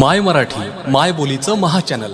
माय मराठी माय बोलीचं महा चॅनल.